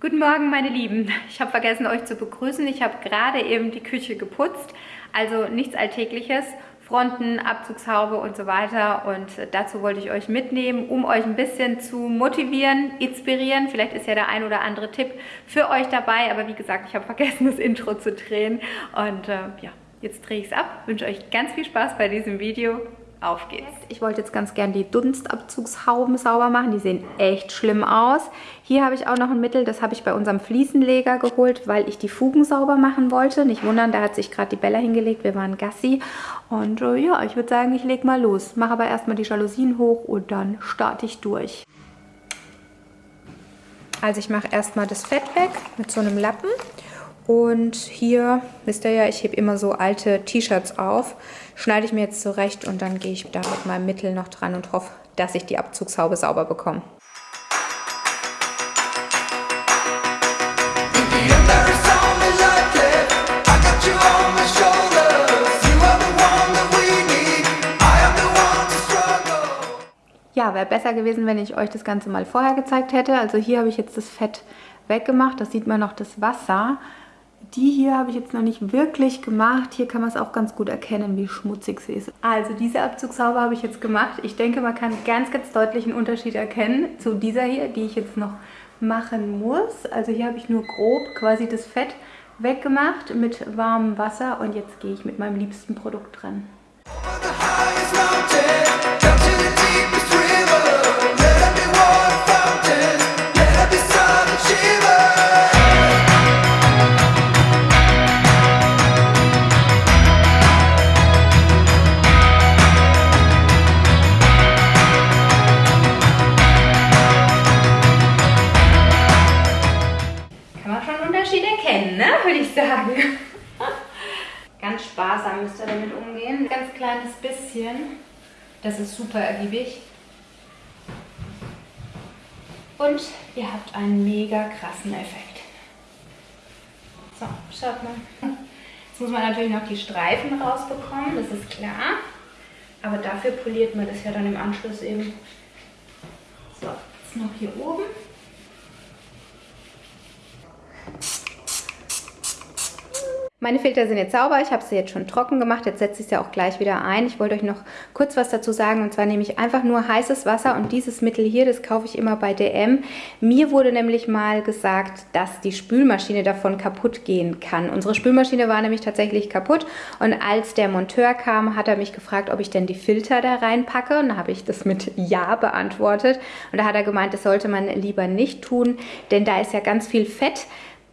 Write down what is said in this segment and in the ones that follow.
Guten Morgen, meine Lieben. Ich habe vergessen, euch zu begrüßen. Ich habe gerade eben die Küche geputzt, also nichts Alltägliches. Fronten, Abzugshaube und so weiter. Und dazu wollte ich euch mitnehmen, um euch ein bisschen zu motivieren, inspirieren. Vielleicht ist ja der ein oder andere Tipp für euch dabei. Aber wie gesagt, ich habe vergessen, das Intro zu drehen. Und äh, ja, jetzt drehe ich es ab. Wünsche euch ganz viel Spaß bei diesem Video. Auf geht's. Ich wollte jetzt ganz gern die Dunstabzugshauben sauber machen. Die sehen echt schlimm aus. Hier habe ich auch noch ein Mittel, das habe ich bei unserem Fliesenleger geholt, weil ich die Fugen sauber machen wollte. Nicht wundern, da hat sich gerade die Bella hingelegt. Wir waren Gassi. Und äh, ja, ich würde sagen, ich lege mal los. Mache aber erstmal die Jalousien hoch und dann starte ich durch. Also ich mache erstmal das Fett weg mit so einem Lappen. Und hier, wisst ihr ja, ich hebe immer so alte T-Shirts auf. Schneide ich mir jetzt zurecht und dann gehe ich da mit meinem Mittel noch dran und hoffe, dass ich die Abzugshaube sauber bekomme. Ja, wäre besser gewesen, wenn ich euch das Ganze mal vorher gezeigt hätte. Also hier habe ich jetzt das Fett weggemacht. Das sieht man noch das Wasser. Die hier habe ich jetzt noch nicht wirklich gemacht. Hier kann man es auch ganz gut erkennen, wie schmutzig sie ist. Also diese Abzugshaube habe ich jetzt gemacht. Ich denke, man kann ganz, ganz deutlich einen Unterschied erkennen zu dieser hier, die ich jetzt noch machen muss. Also hier habe ich nur grob quasi das Fett weggemacht mit warmem Wasser und jetzt gehe ich mit meinem liebsten Produkt dran. Man schon Unterschied erkennen, ne? Würde ich sagen. Ganz sparsam müsst ihr damit umgehen. Ganz kleines bisschen. Das ist super ergiebig. Und ihr habt einen mega krassen Effekt. So, schaut mal. Jetzt muss man natürlich noch die Streifen rausbekommen, das ist klar. Aber dafür poliert man das ja dann im Anschluss eben. So, jetzt noch hier oben. Meine Filter sind jetzt sauber, ich habe sie jetzt schon trocken gemacht, jetzt setze ich sie auch gleich wieder ein. Ich wollte euch noch kurz was dazu sagen und zwar nehme ich einfach nur heißes Wasser und dieses Mittel hier, das kaufe ich immer bei DM. Mir wurde nämlich mal gesagt, dass die Spülmaschine davon kaputt gehen kann. Unsere Spülmaschine war nämlich tatsächlich kaputt und als der Monteur kam, hat er mich gefragt, ob ich denn die Filter da reinpacke und da habe ich das mit Ja beantwortet und da hat er gemeint, das sollte man lieber nicht tun, denn da ist ja ganz viel Fett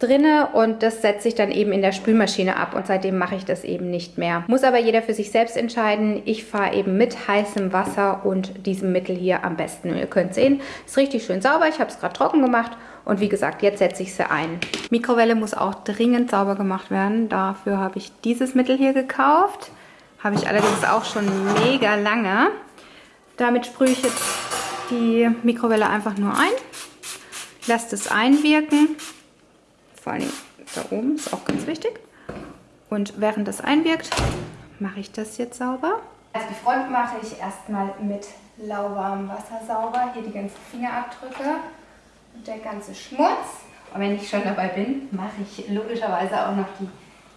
drinne und das setze ich dann eben in der Spülmaschine ab und seitdem mache ich das eben nicht mehr. Muss aber jeder für sich selbst entscheiden. Ich fahre eben mit heißem Wasser und diesem Mittel hier am besten. Ihr könnt sehen, ist richtig schön sauber. Ich habe es gerade trocken gemacht und wie gesagt, jetzt setze ich sie ein. Mikrowelle muss auch dringend sauber gemacht werden. Dafür habe ich dieses Mittel hier gekauft. Habe ich allerdings auch schon mega lange. Damit sprühe ich jetzt die Mikrowelle einfach nur ein. Lasst es einwirken vor allem da oben ist auch ganz wichtig. Und während das einwirkt, mache ich das jetzt sauber. Also die Front mache ich erstmal mit lauwarmem Wasser sauber. Hier die ganzen Fingerabdrücke und der ganze Schmutz. Und wenn ich schon dabei bin, mache ich logischerweise auch noch die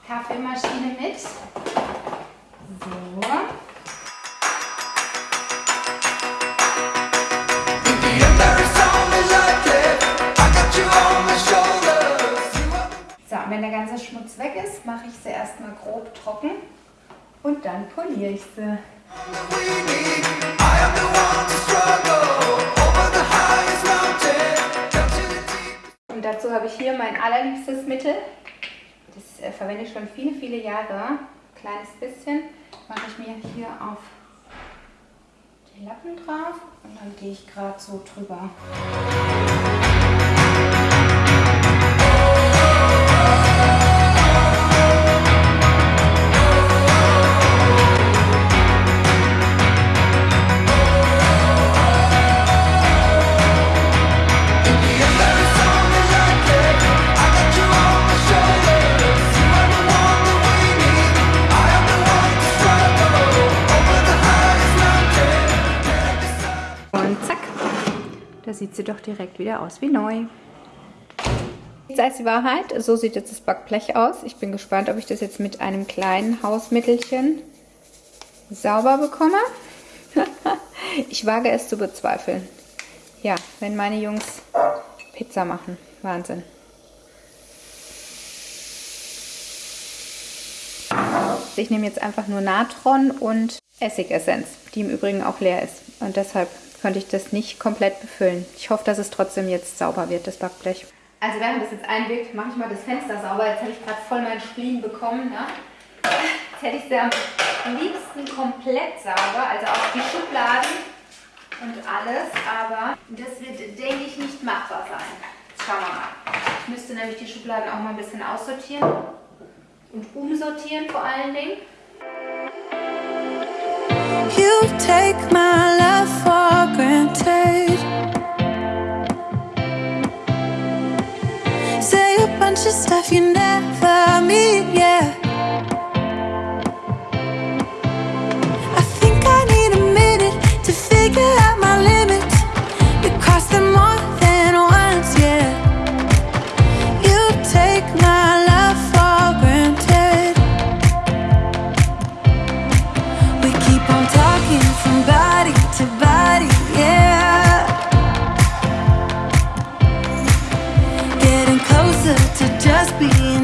Kaffeemaschine mit. So. Wenn der ganze Schmutz weg ist, mache ich sie erstmal grob trocken und dann poliere ich sie. Und dazu habe ich hier mein allerliebstes Mittel. Das äh, verwende ich schon viele, viele Jahre. Kleines bisschen mache ich mir hier auf die Lappen drauf und dann gehe ich gerade so drüber. Sieht sie doch direkt wieder aus wie neu. Sei es die Wahrheit, so sieht jetzt das Backblech aus. Ich bin gespannt, ob ich das jetzt mit einem kleinen Hausmittelchen sauber bekomme. ich wage es zu bezweifeln. Ja, wenn meine Jungs Pizza machen. Wahnsinn. Ich nehme jetzt einfach nur Natron und Essigessenz, die im Übrigen auch leer ist. Und deshalb konnte ich das nicht komplett befüllen. Ich hoffe, dass es trotzdem jetzt sauber wird, das Backblech. Also während das jetzt einwirkt, mache ich mal das Fenster sauber. Jetzt habe ich gerade voll meinen Spleen bekommen. Ne? Jetzt hätte ich sie am liebsten komplett sauber, also auch die Schubladen und alles. Aber das wird, denke ich, nicht machbar sein. Jetzt schauen wir mal. Ich müsste nämlich die Schubladen auch mal ein bisschen aussortieren und umsortieren vor allen Dingen. You take my you never to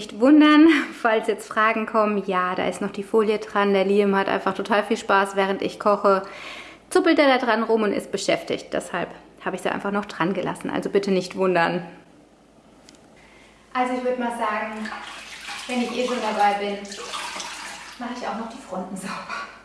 nicht wundern, falls jetzt Fragen kommen. Ja, da ist noch die Folie dran. Der Liam hat einfach total viel Spaß, während ich koche. Zuppelt er da dran rum und ist beschäftigt. Deshalb habe ich sie einfach noch dran gelassen. Also bitte nicht wundern. Also ich würde mal sagen, wenn ich eh schon dabei bin, mache ich auch noch die Fronten sauber.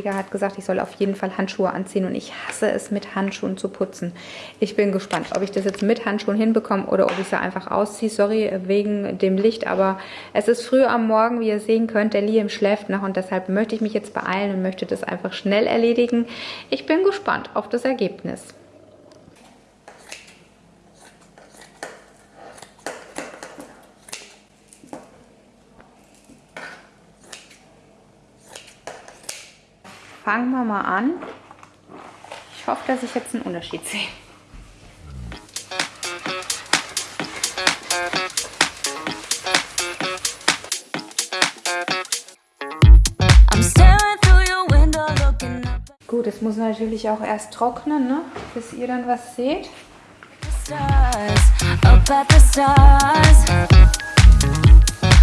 Fliesenleger hat gesagt, ich soll auf jeden Fall Handschuhe anziehen und ich hasse es, mit Handschuhen zu putzen. Ich bin gespannt, ob ich das jetzt mit Handschuhen hinbekomme oder ob ich sie einfach ausziehe. Sorry wegen dem Licht, aber es ist früh am Morgen, wie ihr sehen könnt. Der Liam schläft noch und deshalb möchte ich mich jetzt beeilen und möchte das einfach schnell erledigen. Ich bin gespannt auf das Ergebnis. Fangen wir mal an. Ich hoffe, dass ich jetzt einen Unterschied sehe. Gut, es muss natürlich auch erst trocknen, ne? bis ihr dann was seht.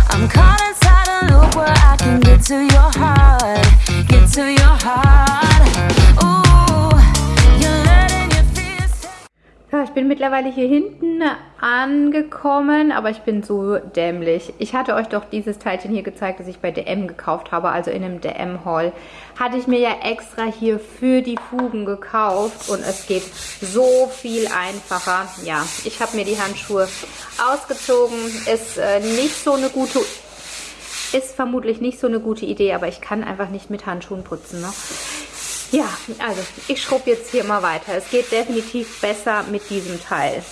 I'm caught inside a loop where I can get to your heart, get to your heart. Ich bin mittlerweile hier hinten angekommen, aber ich bin so dämlich. Ich hatte euch doch dieses Teilchen hier gezeigt, das ich bei DM gekauft habe, also in einem DM-Haul. Hatte ich mir ja extra hier für die Fugen gekauft und es geht so viel einfacher. Ja, ich habe mir die Handschuhe ausgezogen. Ist äh, nicht so eine gute ist vermutlich nicht so eine gute Idee, aber ich kann einfach nicht mit Handschuhen putzen. Ne? Ja, also ich schrubbe jetzt hier mal weiter. Es geht definitiv besser mit diesem Teil.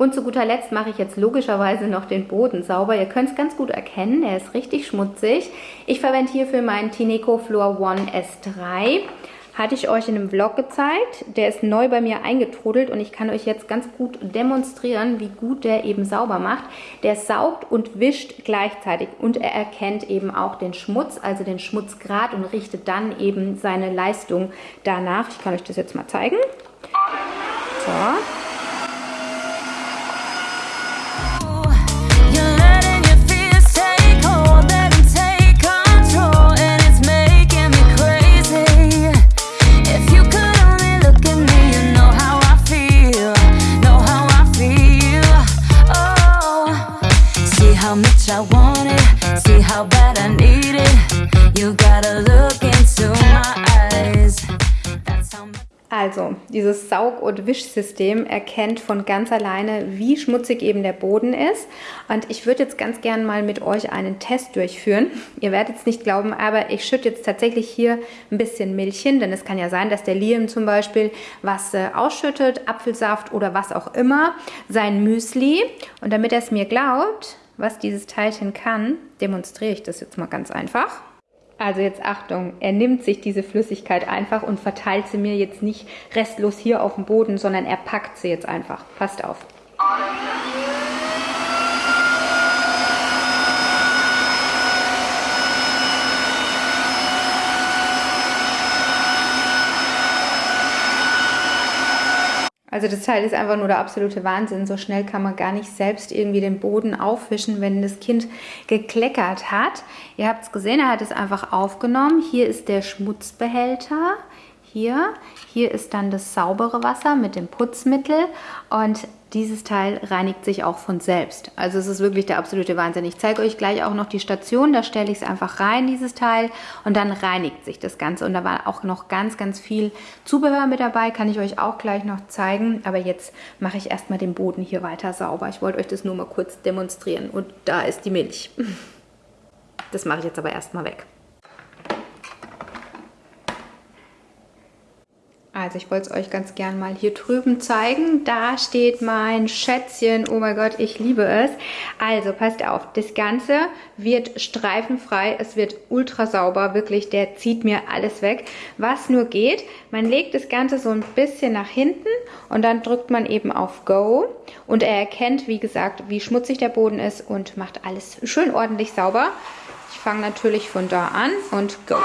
Und zu guter Letzt mache ich jetzt logischerweise noch den Boden sauber. Ihr könnt es ganz gut erkennen, er ist richtig schmutzig. Ich verwende hierfür meinen Tineco Floor One S3. Hatte ich euch in einem Vlog gezeigt. Der ist neu bei mir eingetrudelt und ich kann euch jetzt ganz gut demonstrieren, wie gut der eben sauber macht. Der saugt und wischt gleichzeitig und er erkennt eben auch den Schmutz, also den Schmutzgrad und richtet dann eben seine Leistung danach. Ich kann euch das jetzt mal zeigen. So. Dieses Saug- und Wischsystem erkennt von ganz alleine, wie schmutzig eben der Boden ist. Und ich würde jetzt ganz gern mal mit euch einen Test durchführen. Ihr werdet es nicht glauben, aber ich schütte jetzt tatsächlich hier ein bisschen Milch hin, denn es kann ja sein, dass der Liam zum Beispiel was äh, ausschüttet, Apfelsaft oder was auch immer, sein Müsli. Und damit er es mir glaubt, was dieses Teilchen kann, demonstriere ich das jetzt mal ganz einfach. Also jetzt Achtung, er nimmt sich diese Flüssigkeit einfach und verteilt sie mir jetzt nicht restlos hier auf dem Boden, sondern er packt sie jetzt einfach. Passt auf. Also das Teil ist einfach nur der absolute Wahnsinn. So schnell kann man gar nicht selbst irgendwie den Boden aufwischen, wenn das Kind gekleckert hat. Ihr habt es gesehen, er hat es einfach aufgenommen. Hier ist der Schmutzbehälter. Hier. Hier ist dann das saubere Wasser mit dem Putzmittel. Und dieses Teil reinigt sich auch von selbst. Also es ist wirklich der absolute Wahnsinn. Ich zeige euch gleich auch noch die Station. Da stelle ich es einfach rein, dieses Teil. Und dann reinigt sich das Ganze. Und da war auch noch ganz, ganz viel Zubehör mit dabei. Kann ich euch auch gleich noch zeigen. Aber jetzt mache ich erstmal den Boden hier weiter sauber. Ich wollte euch das nur mal kurz demonstrieren. Und da ist die Milch. Das mache ich jetzt aber erstmal weg. Also ich wollte es euch ganz gern mal hier drüben zeigen. Da steht mein Schätzchen. Oh mein Gott, ich liebe es. Also passt auf, das Ganze wird streifenfrei. Es wird ultra sauber. Wirklich, der zieht mir alles weg. Was nur geht, man legt das Ganze so ein bisschen nach hinten und dann drückt man eben auf Go. Und er erkennt, wie gesagt, wie schmutzig der Boden ist und macht alles schön ordentlich sauber. Ich fange natürlich von da an und Go.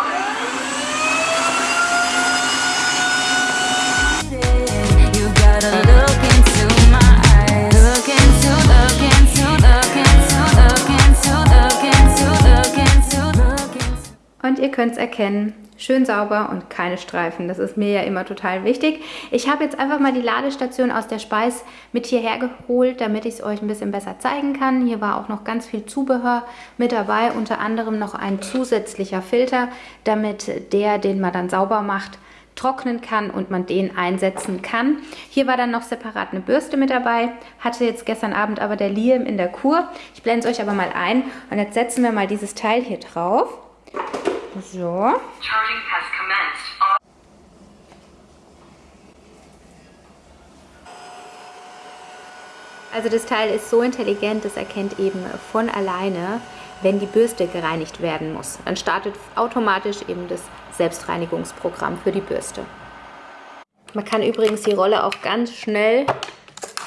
Und ihr könnt es erkennen, schön sauber und keine Streifen. Das ist mir ja immer total wichtig. Ich habe jetzt einfach mal die Ladestation aus der Speis mit hierher geholt, damit ich es euch ein bisschen besser zeigen kann. Hier war auch noch ganz viel Zubehör mit dabei, unter anderem noch ein zusätzlicher Filter, damit der, den man dann sauber macht, trocknen kann und man den einsetzen kann. Hier war dann noch separat eine Bürste mit dabei. Hatte jetzt gestern Abend aber der Liam in der Kur. Ich blende es euch aber mal ein. Und jetzt setzen wir mal dieses Teil hier drauf. So. Also das Teil ist so intelligent, das erkennt eben von alleine, wenn die Bürste gereinigt werden muss. Dann startet automatisch eben das Selbstreinigungsprogramm für die Bürste. Man kann übrigens die Rolle auch ganz schnell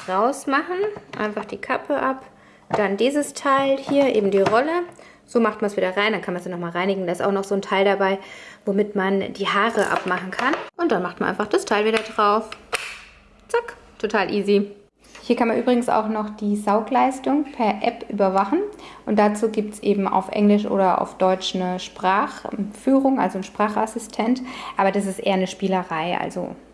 rausmachen. Einfach die Kappe ab. Dann dieses Teil hier, eben die Rolle. So macht man es wieder rein, dann kann man es nochmal reinigen. Da ist auch noch so ein Teil dabei, womit man die Haare abmachen kann. Und dann macht man einfach das Teil wieder drauf. Zack, total easy. Hier kann man übrigens auch noch die Saugleistung per App überwachen. Und dazu gibt es eben auf Englisch oder auf Deutsch eine Sprachführung, also ein Sprachassistent. Aber das ist eher eine Spielerei, also ja.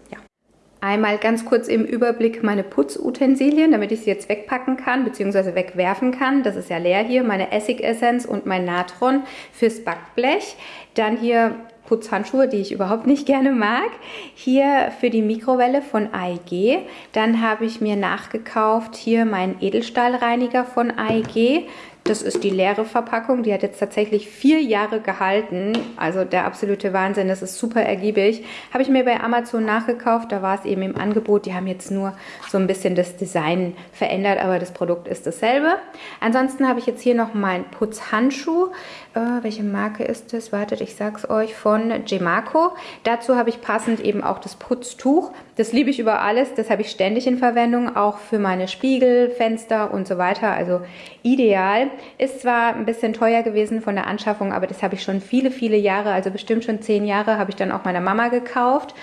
Einmal ganz kurz im Überblick meine Putzutensilien, damit ich sie jetzt wegpacken kann bzw. wegwerfen kann. Das ist ja leer hier. Meine Essigessenz und mein Natron fürs Backblech. Dann hier Putzhandschuhe, die ich überhaupt nicht gerne mag. Hier für die Mikrowelle von AEG. Dann habe ich mir nachgekauft hier meinen Edelstahlreiniger von AEG. Das ist die leere Verpackung. Die hat jetzt tatsächlich vier Jahre gehalten. Also der absolute Wahnsinn. Das ist super ergiebig. Habe ich mir bei Amazon nachgekauft. Da war es eben im Angebot. Die haben jetzt nur so ein bisschen das Design verändert, aber das Produkt ist dasselbe. Ansonsten habe ich jetzt hier noch meinen Putzhandschuh. Äh, welche Marke ist das? Wartet, ich sag's euch. Von Gemaco. Dazu habe ich passend eben auch das Putztuch. Das liebe ich über alles. Das habe ich ständig in Verwendung. Auch für meine Spiegel, Fenster und so weiter. Also ideal. Ist zwar ein bisschen teuer gewesen von der Anschaffung, aber das habe ich schon viele, viele Jahre, also bestimmt schon zehn Jahre, habe ich dann auch meiner Mama gekauft.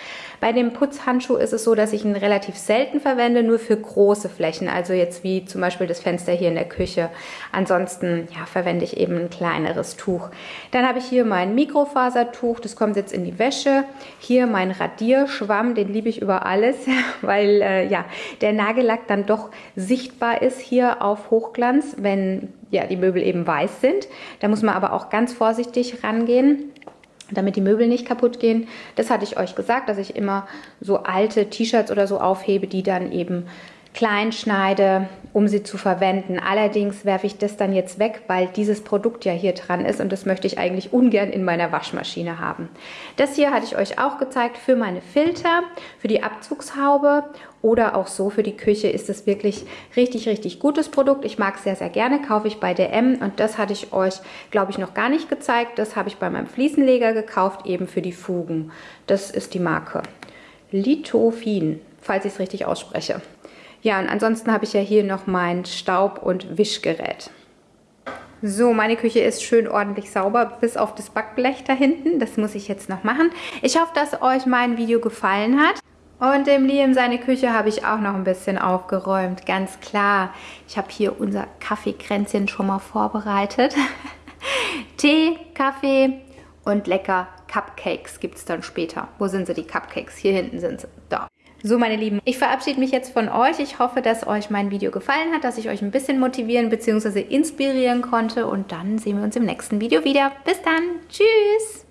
Bei dem Putzhandschuh ist es so, dass ich ihn relativ selten verwende, nur für große Flächen, also jetzt wie zum Beispiel das Fenster hier in der Küche. Ansonsten ja, verwende ich eben ein kleineres Tuch. Dann habe ich hier mein Mikrofasertuch, das kommt jetzt in die Wäsche. Hier mein Radierschwamm, den liebe ich über alles, weil äh, ja, der Nagellack dann doch sichtbar ist hier auf Hochglanz, wenn ja, die Möbel eben weiß sind. Da muss man aber auch ganz vorsichtig rangehen damit die Möbel nicht kaputt gehen. Das hatte ich euch gesagt, dass ich immer so alte T-Shirts oder so aufhebe, die dann eben klein schneide, um sie zu verwenden. Allerdings werfe ich das dann jetzt weg, weil dieses Produkt ja hier dran ist und das möchte ich eigentlich ungern in meiner Waschmaschine haben. Das hier hatte ich euch auch gezeigt für meine Filter, für die Abzugshaube oder auch so für die Küche ist es wirklich richtig, richtig gutes Produkt. Ich mag es sehr, sehr gerne, kaufe ich bei DM und das hatte ich euch, glaube ich, noch gar nicht gezeigt. Das habe ich bei meinem Fliesenleger gekauft, eben für die Fugen. Das ist die Marke Lithofin, falls ich es richtig ausspreche. Ja, und ansonsten habe ich ja hier noch mein Staub- und Wischgerät. So, meine Küche ist schön ordentlich sauber, bis auf das Backblech da hinten. Das muss ich jetzt noch machen. Ich hoffe, dass euch mein Video gefallen hat. Und dem Liam seine Küche habe ich auch noch ein bisschen aufgeräumt, ganz klar. Ich habe hier unser Kaffeekränzchen schon mal vorbereitet. Tee, Kaffee und lecker Cupcakes gibt es dann später. Wo sind sie, die Cupcakes? Hier hinten sind sie. Da. So, meine Lieben, ich verabschiede mich jetzt von euch. Ich hoffe, dass euch mein Video gefallen hat, dass ich euch ein bisschen motivieren bzw. inspirieren konnte. Und dann sehen wir uns im nächsten Video wieder. Bis dann. Tschüss.